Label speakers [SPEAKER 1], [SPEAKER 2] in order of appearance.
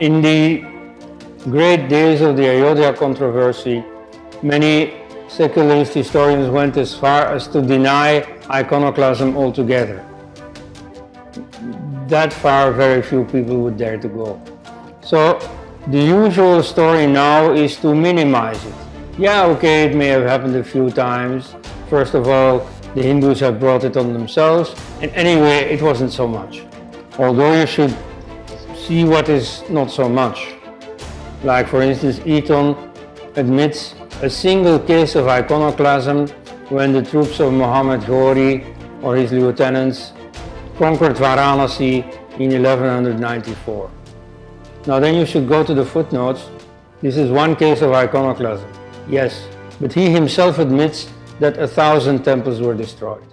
[SPEAKER 1] In the great days of the Ayodhya controversy, many secularist historians went as far as to deny iconoclasm altogether. That far, very few people would dare to go. So the usual story now is to minimize it. Yeah, okay, it may have happened a few times. First of all, the Hindus have brought it on themselves, and anyway, it wasn't so much. Although you should see what is not so much. Like for instance, Eaton admits a single case of iconoclasm when the troops of Muhammad Ghori or his lieutenants conquered Varanasi in 1194. Now then you should go to the footnotes. This is one case of iconoclasm. Yes, but he himself admits that a thousand temples were destroyed.